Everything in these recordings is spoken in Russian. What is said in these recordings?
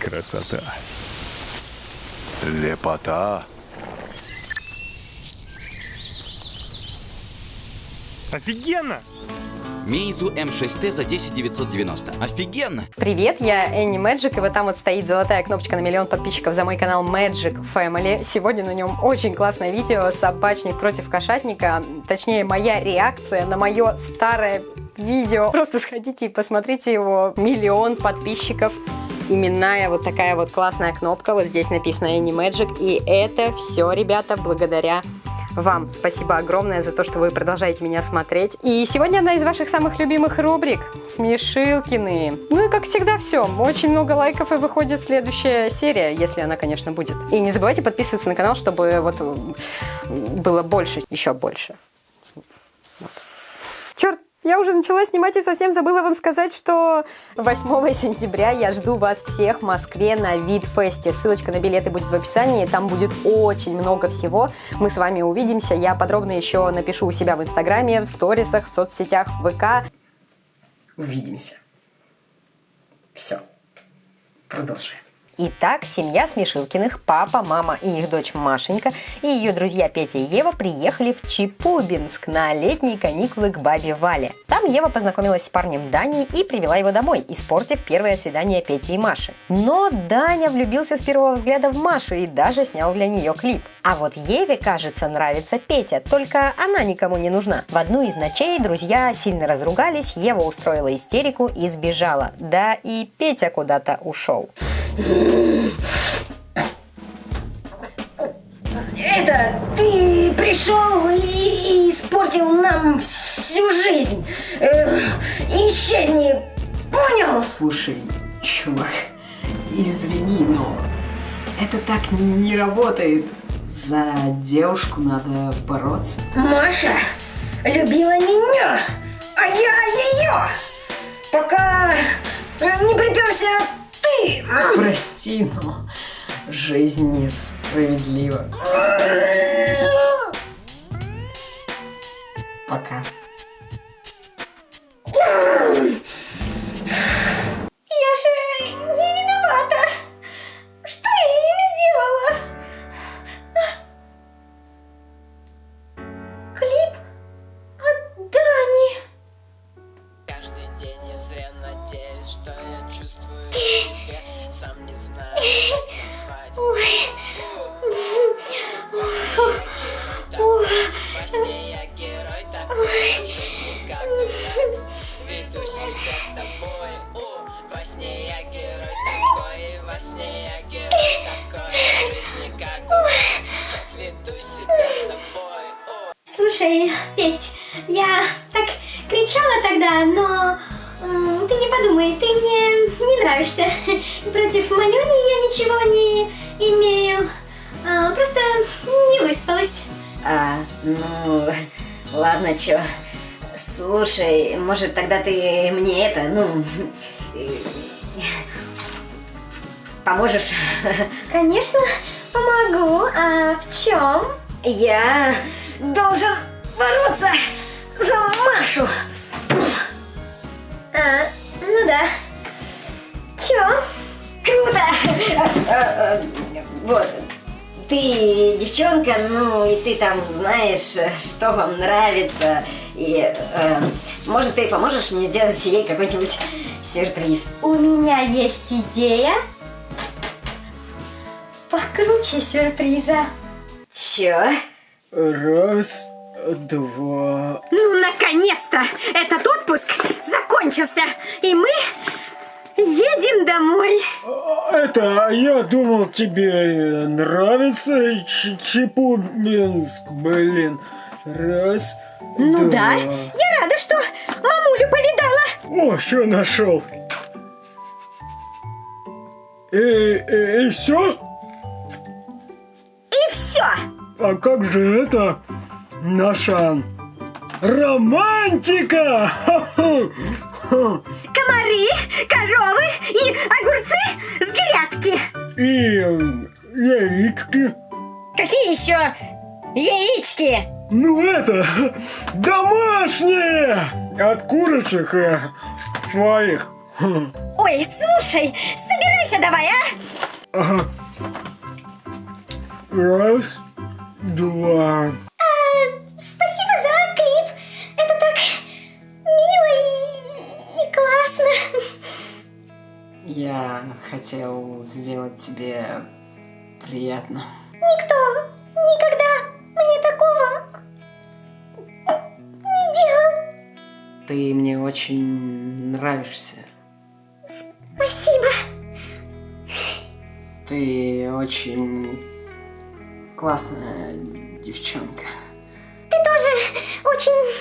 Красота. Лепота. Офигенно! Мейзу М6Т за 10 990. Офигенно! Привет, я Энни Мэджик, и вот там вот стоит золотая кнопочка на миллион подписчиков за мой канал Magic Family. Сегодня на нем очень классное видео «Собачник против кошатника», точнее, моя реакция на мое старое видео. Просто сходите и посмотрите его. Миллион подписчиков именная вот такая вот классная кнопка. Вот здесь написано Any Magic. И это все, ребята, благодаря вам спасибо огромное за то, что вы продолжаете меня смотреть. И сегодня одна из ваших самых любимых рубрик – Смешилкины. Ну и как всегда все. Очень много лайков и выходит следующая серия, если она, конечно, будет. И не забывайте подписываться на канал, чтобы вот было больше, еще больше. Черт, я уже начала снимать и совсем забыла вам сказать, что 8 сентября я жду вас всех в Москве на Видфесте. Ссылочка на билеты будет в описании, там будет очень много всего. Мы с вами увидимся. Я подробно еще напишу у себя в Инстаграме, в сторисах, в соцсетях, в ВК. Увидимся. Все. Продолжаем. Итак, семья Смешилкиных, папа, мама и их дочь Машенька и ее друзья Петя и Ева приехали в Чепубинск на летние каникулы к бабе Вале. Там Ева познакомилась с парнем Даней и привела его домой, испортив первое свидание Пети и Маши. Но Даня влюбился с первого взгляда в Машу и даже снял для нее клип. А вот Еве, кажется, нравится Петя, только она никому не нужна. В одну из ночей друзья сильно разругались, Ева устроила истерику и сбежала. Да и Петя куда-то ушел. Это ты пришел и, и испортил нам всю жизнь. Э, исчезни, понял? Слушай, чувак, извини, но это так не работает. За девушку надо бороться. Маша любила меня, а я ее. Пока не приперся Прости, но жизнь несправедлива. Пока. Я же не виновата. Что я им сделала? Клип от Дани. Каждый день я зря надеюсь, что я чувствую Сам не знаю, как назвать Во Нравишься. Против Манюни я ничего не имею. А, просто не выспалась. А, ну, ладно, чё. Слушай, может тогда ты мне это, ну, поможешь? Конечно, помогу. А в чем? Я должен бороться за Машу. А, ну да. Чё? Круто! Вот, ты девчонка, ну и ты там знаешь, что вам нравится. И э, может ты поможешь мне сделать ей какой-нибудь сюрприз? У меня есть идея. Покруче сюрприза. Чё? Раз, два... Ну, наконец-то! Этот отпуск закончился, и мы едем домой. Это, я думал, тебе нравится Чепубинск, блин. Раз, Ну два... да, я рада, что мамулю повидала. О, что нашел? И, и, и все? И все. А как же это наша романтика? Комары, коровы и огурцы с грядки. И яички. Какие еще яички? Ну это, домашние! От курочек э, своих. Ой, слушай, собирай Постарайся давай, а? Ага. Раз, два. Я хотел сделать тебе приятно. Никто никогда мне такого не делал. Ты мне очень нравишься. Спасибо. Ты очень классная девчонка. Ты тоже очень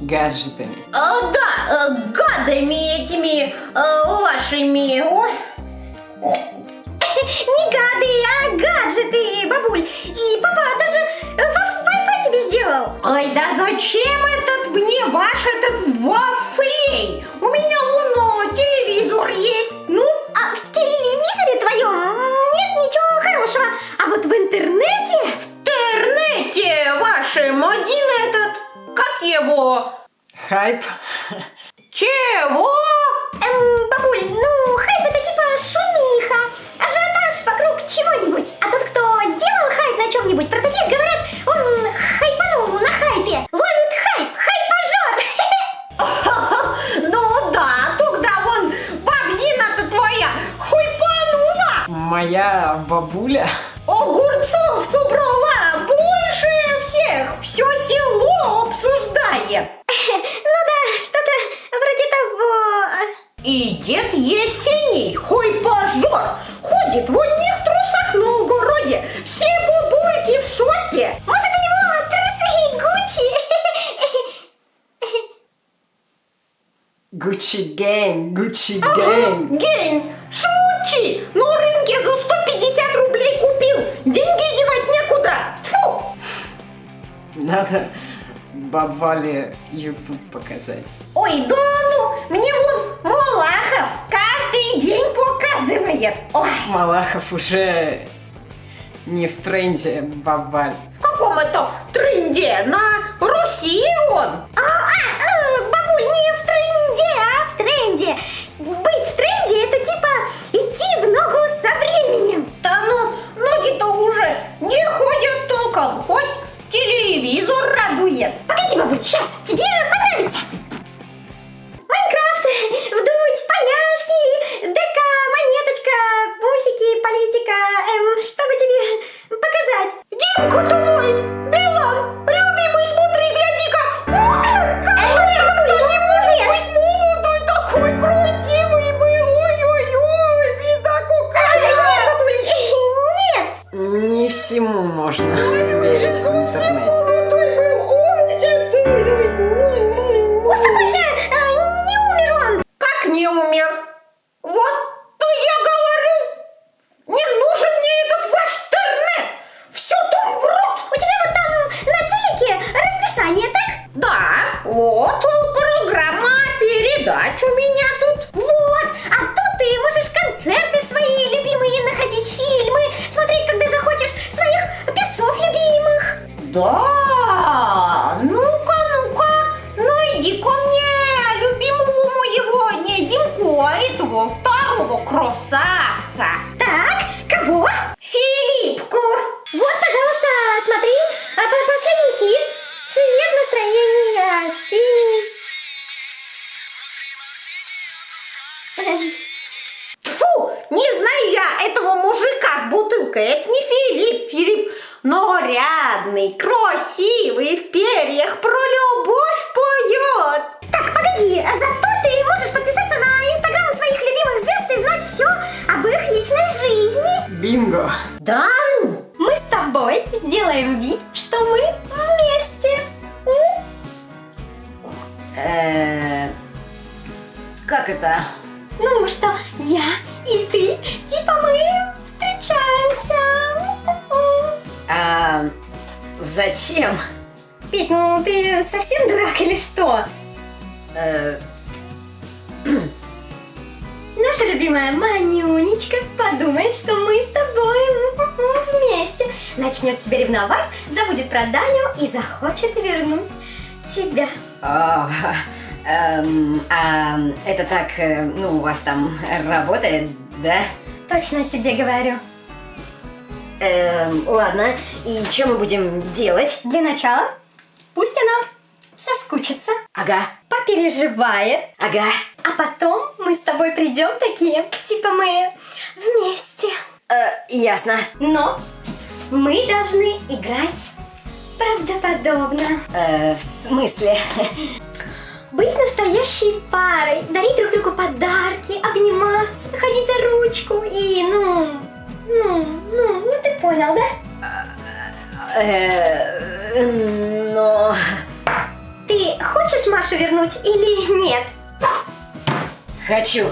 гаджетами. А, да, э, гадами этими э, вашими. Ой. Не гады, а гаджеты, бабуль. И папа даже ва- Wi-Fi тебе сделал. Ой, да зачем этот мне ваш этот вафлей? У меня вон телевизор есть. Ну, А в телевизоре твоем нет ничего хорошего. А вот в интернете... в интернете вашем один этот, как его? Хайп. Чего? Эм, бабуль, ну, хайп это типа шумиха, ажиотаж вокруг чего-нибудь. А тот, кто сделал хайп на чем-нибудь, про таких говорят, он хайпанул на хайпе. Ловит хайп, хайпажор. Ну да, тогда вон бабзина-то твоя хуйпанула. Моя бабуля. И дед Есений, хой пожор, ходит в одних трусах на огороде. Все бабульки в шоке. Может, у него трусы Гуччи? Гуччи гэнг, Гуччи гэнг. Гень, шмучи, на рынке за 150 рублей купил. Деньги девать некуда. Тьфу. Надо бабвале YouTube показать. Ой, да ну, мне вон Малахов каждый день показывает. Ой, Малахов уже не в тренде бабваль. в каком это тренде? На Руси он? А, а, э, бабуль, не в тренде, а в тренде. Быть в тренде это типа идти в ногу со временем. Да ну, ноги-то уже не ходят толком, хоть телевизор радует. Погоди, бабуль, сейчас, тебе понравится. Майнкрафт, поняшки, ДК, монеточка, мультики, политика, эм, чтобы тебе Э, Как это? Ну что, я и ты, типа мы встречаемся. А зачем? Петь, ну ты совсем дурак или что? Э, Наша любимая Манюнечка подумает, что мы с тобой вместе. Начнет тебя ревновать, забудет про Даню и захочет вернуть тебя. А, эм, а это так, э, ну, у вас там работает, да? Точно тебе говорю. Эм, ладно, и что мы будем делать? Для начала пусть она соскучится, Ага, попереживает, ага. а потом мы с тобой придем такие, типа мы вместе. Э, ясно. Но мы должны играть правдоподобно. Э, в смысле? Быть настоящей парой, дарить друг другу подарки, обниматься, ходить за ручку и, ну, ну, ну, ну ты понял, да? Э, но... Ты хочешь Машу вернуть или нет? Хочу.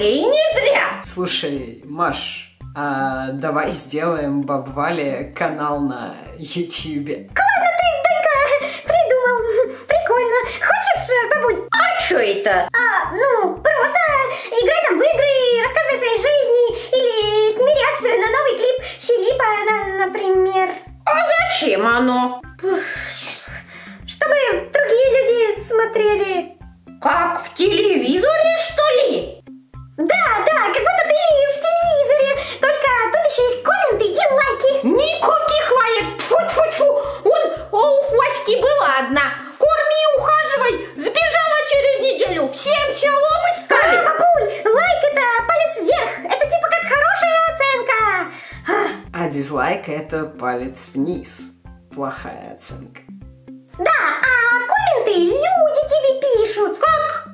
Вафли не зря. Слушай, Маш, а давай сделаем Бабвале канал на Ютьюбе. Придумал. Прикольно. Хочешь, э, бабуль? А что это? А, ну, просто играй там в игры, рассказывай о своей жизни или сними реакцию на новый клип Филиппа, на- например. А зачем оно? Чтобы другие люди смотрели. Как в телевизоре, Дизлайк это палец вниз. Плохая оценка. Да, а комменты люди тебе пишут. Как?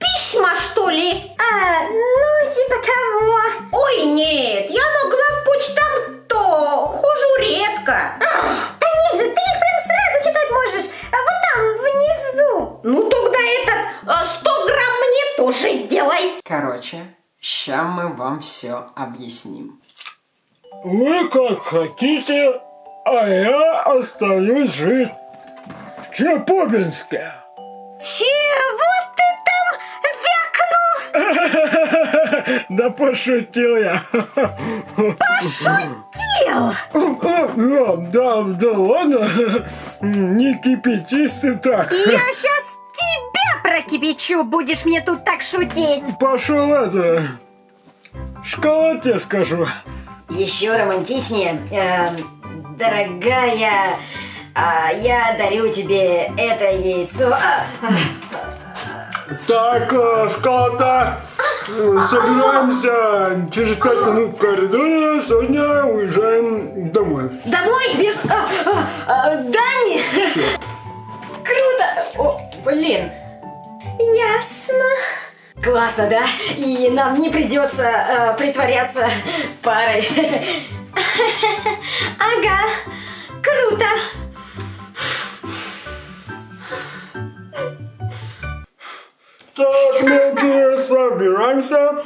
Письма, что ли? А, ну, типа того. Ой, нет, я на главпочтам то хожу редко. Да нет же, ты их прям сразу читать можешь. А вот там, внизу. Ну, тогда этот э, 100 грамм мне тоже сделай. Короче, ща мы вам все объясним. Вы как хотите, а я остаюсь жить в Чепобинске. Чего ты там вякнул? Да пошутил я. Пошутил! Да, да, да ладно. Не кипятись ты так. Я сейчас тебя прокипячу, будешь мне тут так шутить. Пошел это. Шоколад скажу. Еще романтичнее. Эм, дорогая, а, я дарю тебе это яйцо. А, а, Так, э, шоколада. Собираемся через пять минут в коридоре. Сегодня уезжаем домой. домой без а, а, а, Дани. Круто. О, блин. Ясно. Классно, да? И нам не придется э, притворяться парой. Ага, круто. Так, мелкие, собираемся.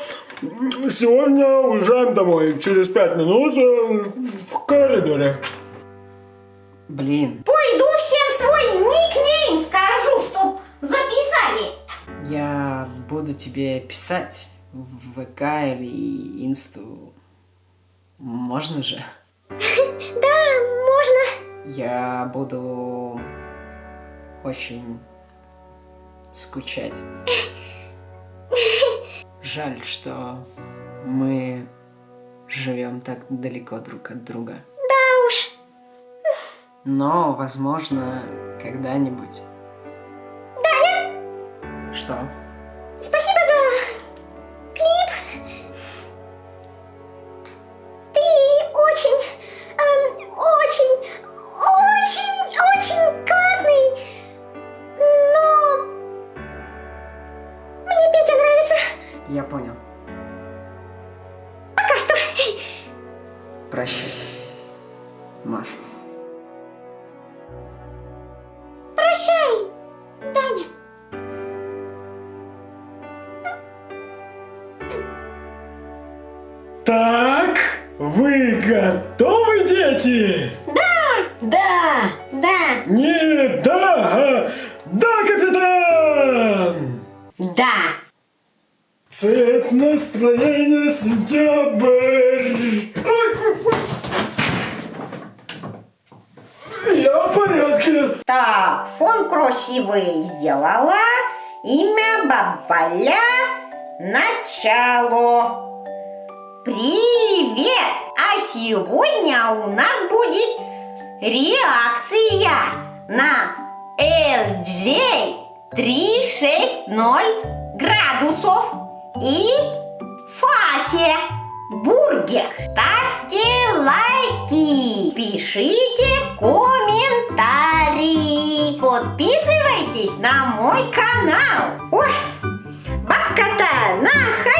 Сегодня уезжаем домой. Через пять минут э, в коридоре. Блин, я буду тебе писать в ВК или Инсту. Можно же? Да, можно. Я буду очень скучать. Жаль, что мы живем так далеко друг от друга. Да уж. Но, возможно, когда-нибудь. Что? Так, вы готовы, дети? Да! Да. Не да, а да, капитан! Да. Цвет настроения сентябрь. Ой, Я в порядке. Так, фон красивый сделала. Имя Бабаля. Начало. Привет! А сегодня у нас будет реакция на LJ 360 градусов и Фасе Бургер. Ставьте лайки, пишите комментарии, подписывайтесь на мой канал. Ой, бабка-то на хайпе в